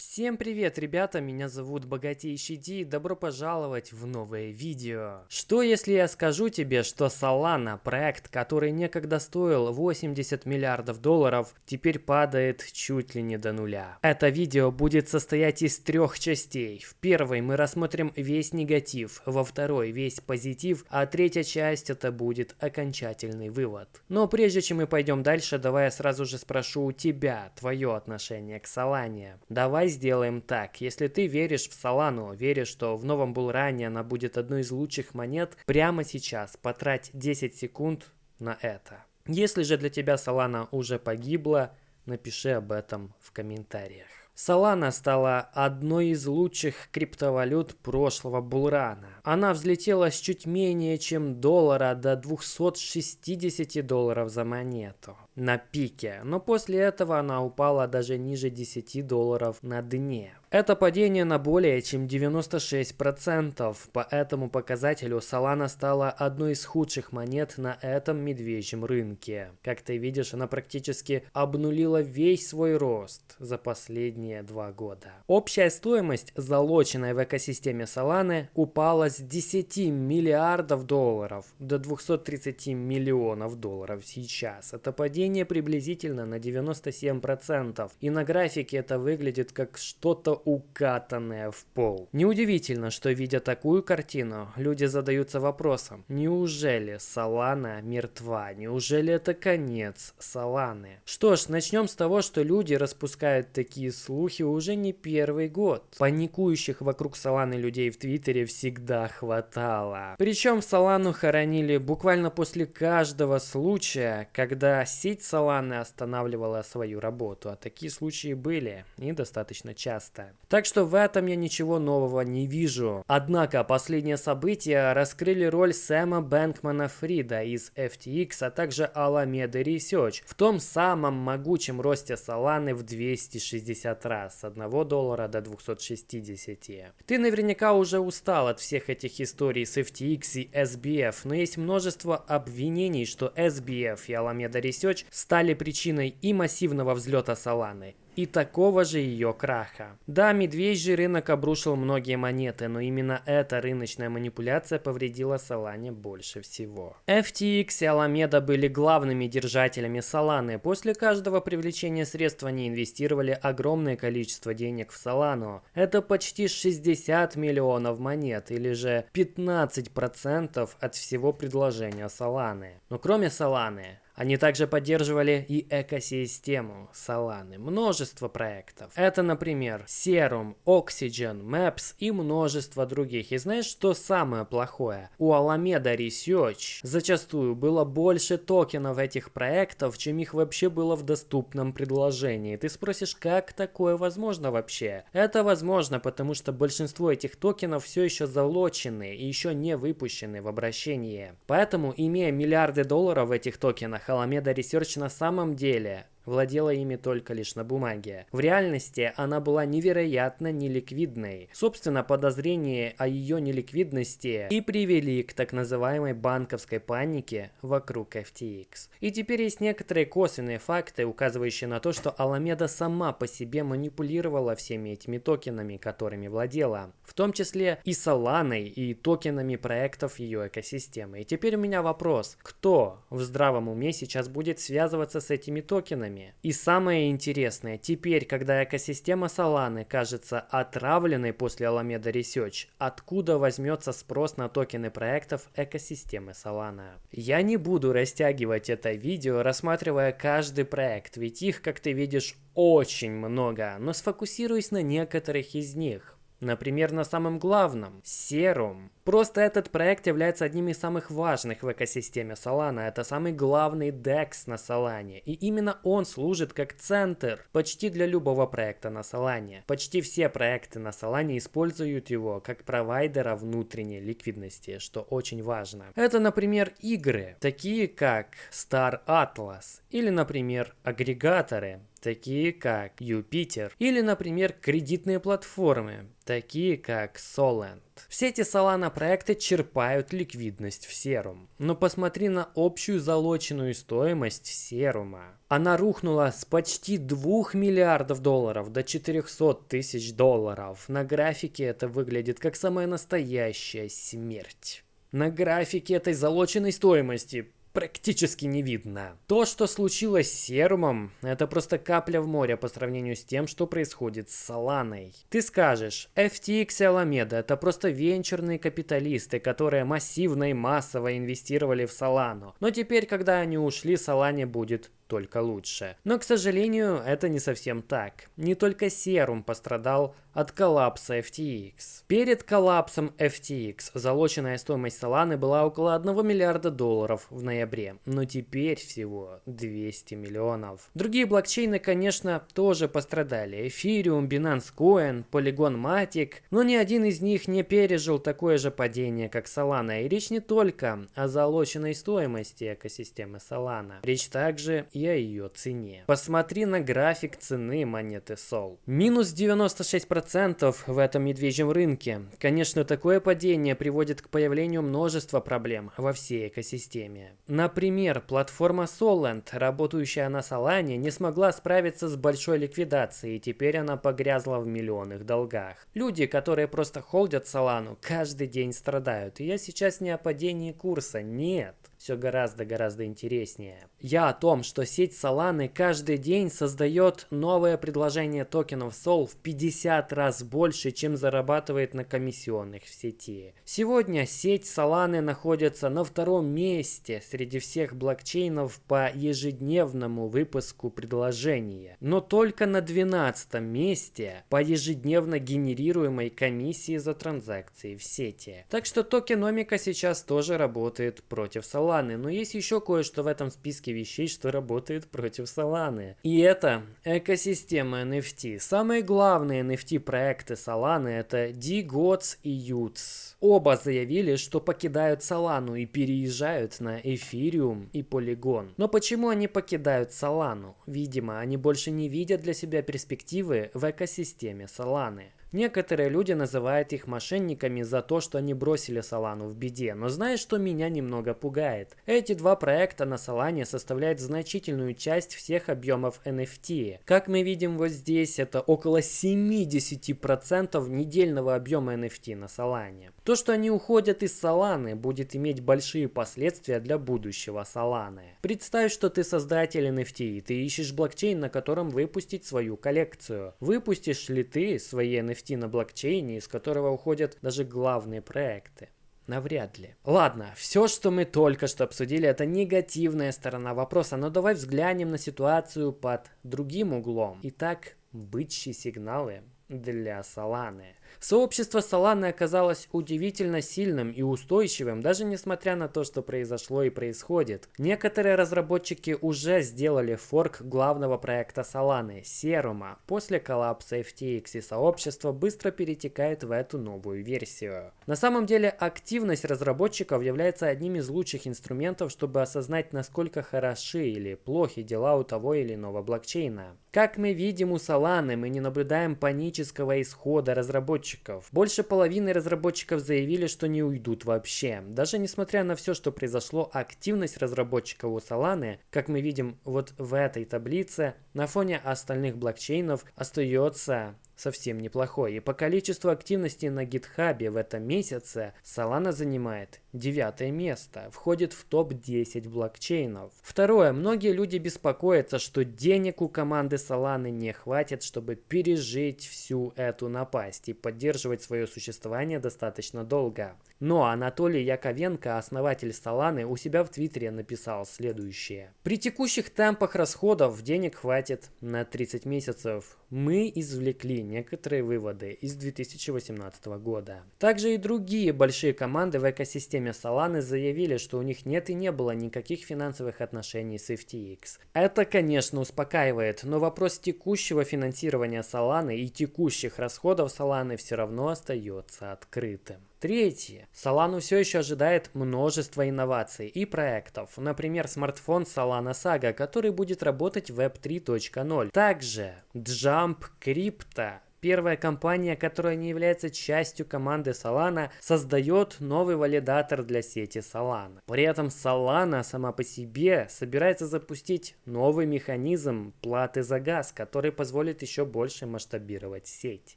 Всем привет, ребята, меня зовут Богатейший Ди, добро пожаловать в новое видео. Что если я скажу тебе, что Solana, проект, который некогда стоил 80 миллиардов долларов, теперь падает чуть ли не до нуля. Это видео будет состоять из трех частей. В первой мы рассмотрим весь негатив, во второй весь позитив, а третья часть это будет окончательный вывод. Но прежде чем мы пойдем дальше, давай я сразу же спрошу у тебя твое отношение к Solana. Давай сделаем так. Если ты веришь в Солану, веришь, что в новом булране она будет одной из лучших монет, прямо сейчас потрать 10 секунд на это. Если же для тебя Солана уже погибла, напиши об этом в комментариях. Solana стала одной из лучших криптовалют прошлого булрана. Она взлетела с чуть менее чем доллара до 260 долларов за монету на пике, но после этого она упала даже ниже 10 долларов на дне. Это падение на более чем 96%. По этому показателю Solana стала одной из худших монет на этом медвежьем рынке. Как ты видишь, она практически обнулила весь свой рост за последние два года. Общая стоимость, залоченная в экосистеме Solana, упала с 10 миллиардов долларов до 230 миллионов долларов сейчас. Это падение приблизительно на 97%. И на графике это выглядит как что-то укатанная в пол. Неудивительно, что видя такую картину, люди задаются вопросом, неужели Салана мертва? Неужели это конец Саланы? Что ж, начнем с того, что люди распускают такие слухи уже не первый год. Паникующих вокруг Саланы людей в Твиттере всегда хватало. Причем Салану хоронили буквально после каждого случая, когда сеть Саланы останавливала свою работу, а такие случаи были и достаточно часто. Так что в этом я ничего нового не вижу. Однако последние события раскрыли роль Сэма Бэнкмана Фрида из FTX, а также Alameda Research в том самом могучем росте Solana в 260 раз, с 1 доллара до 260. Ты наверняка уже устал от всех этих историй с FTX и SBF, но есть множество обвинений, что SBF и Alameda Research стали причиной и массивного взлета Solana, и такого же ее краха. Да, медвежий рынок обрушил многие монеты, но именно эта рыночная манипуляция повредила Solana больше всего. FTX и Alameda были главными держателями Solana. После каждого привлечения средств они инвестировали огромное количество денег в Solana. Это почти 60 миллионов монет, или же 15% от всего предложения Solana. Но кроме Solana, они также поддерживали и экосистему Solana, множество проектов. Это, например, Serum, Oxygen, Maps и множество других. И знаешь, что самое плохое? У Alameda Research зачастую было больше токенов этих проектов, чем их вообще было в доступном предложении. Ты спросишь, как такое возможно вообще? Это возможно, потому что большинство этих токенов все еще залочены и еще не выпущены в обращение. Поэтому, имея миллиарды долларов в этих токенах, Alameda Research на самом деле владела ими только лишь на бумаге. В реальности она была невероятно неликвидной. Собственно, подозрения о ее неликвидности и привели к так называемой банковской панике вокруг FTX. И теперь есть некоторые косвенные факты, указывающие на то, что Alameda сама по себе манипулировала всеми этими токенами, которыми владела. В том числе и Solana, и токенами проектов ее экосистемы. И теперь у меня вопрос. Кто в здравом уме сейчас будет связываться с этими токенами? Токенами. И самое интересное, теперь, когда экосистема Solana кажется отравленной после Alameda Research, откуда возьмется спрос на токены проектов экосистемы Solana? Я не буду растягивать это видео, рассматривая каждый проект, ведь их, как ты видишь, очень много, но сфокусируюсь на некоторых из них. Например, на самом главном – серум. Просто этот проект является одним из самых важных в экосистеме Solana. Это самый главный DEX на Solana. И именно он служит как центр почти для любого проекта на Solana. Почти все проекты на Solana используют его как провайдера внутренней ликвидности, что очень важно. Это, например, игры, такие как Star Atlas. Или, например, агрегаторы, такие как Юпитер, или, например, кредитные платформы, такие как Solent. Все эти Solana проекты черпают ликвидность в серум. Но посмотри на общую залоченную стоимость серума. Она рухнула с почти 2 миллиардов долларов до 400 тысяч долларов. На графике это выглядит как самая настоящая смерть. На графике этой залоченной стоимости практически не видно. То, что случилось с Серумом, это просто капля в море по сравнению с тем, что происходит с Соланой. Ты скажешь, FTX и Alameda это просто венчурные капиталисты, которые массивно и массово инвестировали в Солану. Но теперь, когда они ушли, Солане будет только лучше. Но, к сожалению, это не совсем так. Не только Serum пострадал от коллапса FTX. Перед коллапсом FTX залоченная стоимость Solana была около 1 миллиарда долларов в ноябре, но теперь всего 200 миллионов. Другие блокчейны, конечно, тоже пострадали. Ethereum, Binance Coin, Polygon Matic, но ни один из них не пережил такое же падение, как Solana. И речь не только о залоченной стоимости экосистемы Solana. Речь также и о ее цене. Посмотри на график цены монеты Sol. Минус 96% в этом медвежьем рынке. Конечно, такое падение приводит к появлению множества проблем во всей экосистеме. Например, платформа Solent, работающая на Solana, не смогла справиться с большой ликвидацией, и теперь она погрязла в миллионных долгах. Люди, которые просто холдят Solana, каждый день страдают. И я сейчас не о падении курса, нет все гораздо-гораздо интереснее. Я о том, что сеть Solana каждый день создает новое предложение токенов Sol в 50 раз больше, чем зарабатывает на комиссионных в сети. Сегодня сеть Solana находится на втором месте среди всех блокчейнов по ежедневному выпуску предложения, но только на 12 месте по ежедневно генерируемой комиссии за транзакции в сети. Так что токеномика сейчас тоже работает против Solana. Solana, но есть еще кое-что в этом списке вещей, что работает против Solana. И это экосистема NFT. Самые главные NFT проекты Solana это DGOTS и UTS. Оба заявили, что покидают Solana и переезжают на Ethereum и Polygon. Но почему они покидают Solana? Видимо, они больше не видят для себя перспективы в экосистеме Solana. Некоторые люди называют их мошенниками за то, что они бросили Солану в беде, но знаешь, что меня немного пугает? Эти два проекта на Солане составляют значительную часть всех объемов NFT. Как мы видим вот здесь, это около 70% недельного объема NFT на Солане. То, что они уходят из Соланы, будет иметь большие последствия для будущего Соланы. Представь, что ты создатель NFT, и ты ищешь блокчейн, на котором выпустить свою коллекцию. Выпустишь ли ты свои NFT NFT на блокчейне, из которого уходят даже главные проекты. Навряд ли. Ладно, все, что мы только что обсудили, это негативная сторона вопроса, но давай взглянем на ситуацию под другим углом. Итак, бычьи сигналы для Соланы. Сообщество Solana оказалось удивительно сильным и устойчивым, даже несмотря на то, что произошло и происходит. Некоторые разработчики уже сделали форк главного проекта Solana, Serum. После коллапса FTX и сообщество быстро перетекает в эту новую версию. На самом деле, активность разработчиков является одним из лучших инструментов, чтобы осознать, насколько хороши или плохи дела у того или иного блокчейна. Как мы видим у Solana, мы не наблюдаем панического исхода разработчиков. Больше половины разработчиков заявили, что не уйдут вообще. Даже несмотря на все, что произошло, активность разработчиков у Solana, как мы видим вот в этой таблице, на фоне остальных блокчейнов остается совсем неплохой. И по количеству активности на гитхабе в этом месяце Solana занимает девятое место, входит в топ-10 блокчейнов. Второе. Многие люди беспокоятся, что денег у команды Solana не хватит, чтобы пережить всю эту напасть и поддерживать свое существование достаточно долго. Но Анатолий Яковенко, основатель Solana, у себя в Твиттере написал следующее. При текущих темпах расходов денег хватит на 30 месяцев. Мы извлекли некоторые выводы из 2018 года. Также и другие большие команды в экосистеме Solana заявили, что у них нет и не было никаких финансовых отношений с FTX. Это, конечно, успокаивает, но вопрос текущего финансирования Solana и текущих расходов Solana все равно остается открытым. Третье. Solana все еще ожидает множество инноваций и проектов. Например, смартфон Solana Saga, который будет работать в Web 3.0. Также Jump Crypto Первая компания, которая не является частью команды Solana, создает новый валидатор для сети Solana. При этом Solana сама по себе собирается запустить новый механизм платы за газ, который позволит еще больше масштабировать сеть.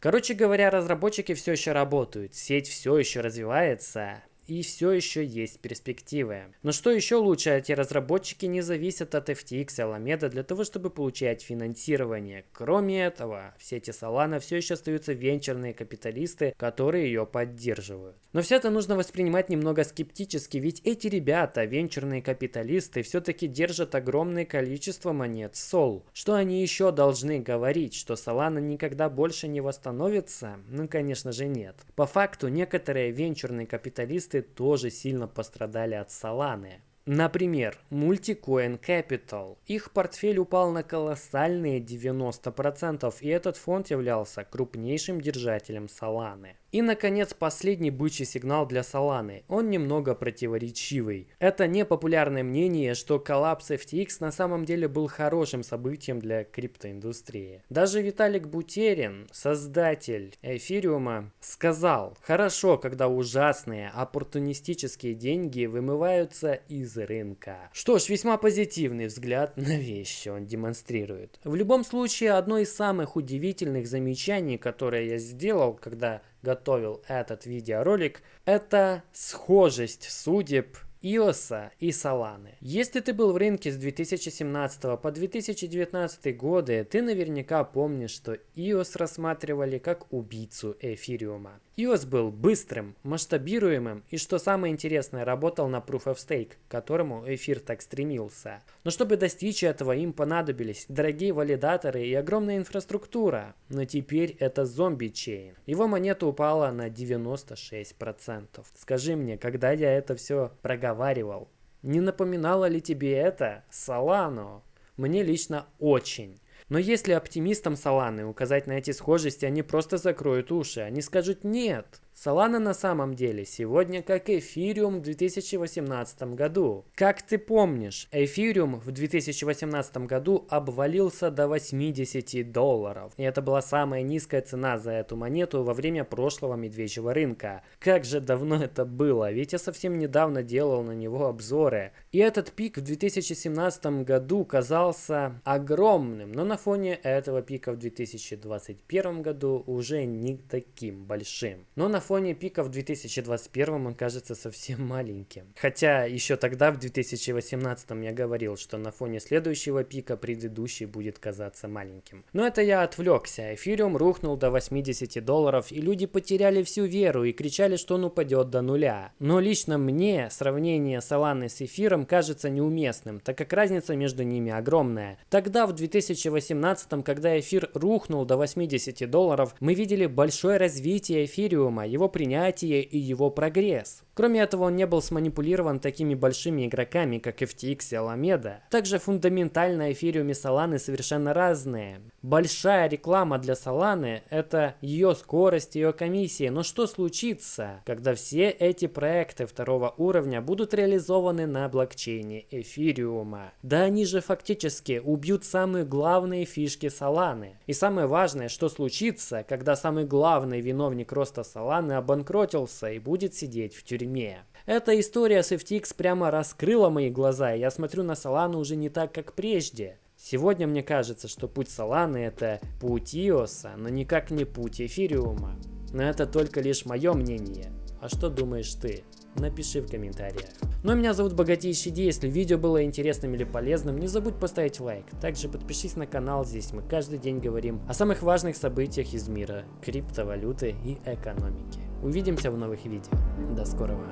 Короче говоря, разработчики все еще работают, сеть все еще развивается, и все еще есть перспективы. Но что еще лучше, эти разработчики не зависят от FTX и Alameda для того, чтобы получать финансирование. Кроме этого, в сети Solana все еще остаются венчурные капиталисты, которые ее поддерживают. Но все это нужно воспринимать немного скептически, ведь эти ребята, венчурные капиталисты, все-таки держат огромное количество монет Sol. Что они еще должны говорить, что Solana никогда больше не восстановится? Ну, конечно же, нет. По факту, некоторые венчурные капиталисты проекты тоже сильно пострадали от Solana. Например, Multicoin Capital. Их портфель упал на колоссальные 90%, и этот фонд являлся крупнейшим держателем Solana. И, наконец, последний бычий сигнал для Solana. Он немного противоречивый. Это непопулярное мнение, что коллапс FTX на самом деле был хорошим событием для криптоиндустрии. Даже Виталик Бутерин, создатель эфириума, сказал, хорошо, когда ужасные, оппортунистические деньги вымываются из рынка. Что ж, весьма позитивный взгляд на вещи он демонстрирует. В любом случае, одно из самых удивительных замечаний, которое я сделал, когда готовил этот видеоролик, это схожесть судеб Иоса и Соланы. Если ты был в рынке с 2017 по 2019 годы, ты наверняка помнишь, что Иос рассматривали как убийцу эфириума. iOS был быстрым, масштабируемым и, что самое интересное, работал на Proof of Stake, к которому эфир так стремился. Но чтобы достичь этого, им понадобились дорогие валидаторы и огромная инфраструктура. Но теперь это зомби-чейн. Его монета упала на 96%. Скажи мне, когда я это все проговаривал, не напоминало ли тебе это Solano? Мне лично очень. Но если оптимистам Соланы указать на эти схожести, они просто закроют уши. Они скажут «нет». Solana на самом деле сегодня как эфириум в 2018 году. Как ты помнишь, эфириум в 2018 году обвалился до 80 долларов. И это была самая низкая цена за эту монету во время прошлого медвежьего рынка. Как же давно это было, ведь я совсем недавно делал на него обзоры. И этот пик в 2017 году казался огромным, но на фоне этого пика в 2021 году уже не таким большим. Но на фоне пика в 2021 он кажется совсем маленьким. Хотя еще тогда, в 2018 я говорил, что на фоне следующего пика предыдущий будет казаться маленьким. Но это я отвлекся. Эфириум рухнул до 80 долларов, и люди потеряли всю веру и кричали, что он упадет до нуля. Но лично мне сравнение Solana с эфиром кажется неуместным, так как разница между ними огромная. Тогда, в 2018, когда эфир рухнул до 80 долларов, мы видели большое развитие эфириума, его принятие и его прогресс. Кроме этого, он не был сманипулирован такими большими игроками, как FTX и Alameda. Также фундаментально эфириум и Solana совершенно разные. Большая реклама для Solana – это ее скорость, ее комиссия. Но что случится, когда все эти проекты второго уровня будут реализованы на блокчейне эфириума? Да они же фактически убьют самые главные фишки Solana. И самое важное, что случится, когда самый главный виновник роста Solana обанкротился и будет сидеть в тюрьме. Эта история с FTX прямо раскрыла мои глаза, и я смотрю на Солану уже не так, как прежде. Сегодня мне кажется, что путь Соланы это путь Иоса, но никак не путь Эфириума. Но это только лишь мое мнение. А что думаешь ты? Напиши в комментариях. Ну а меня зовут Богатейший Ди. Если видео было интересным или полезным, не забудь поставить лайк. Также подпишись на канал, здесь мы каждый день говорим о самых важных событиях из мира криптовалюты и экономики. Увидимся в новых видео. До скорого.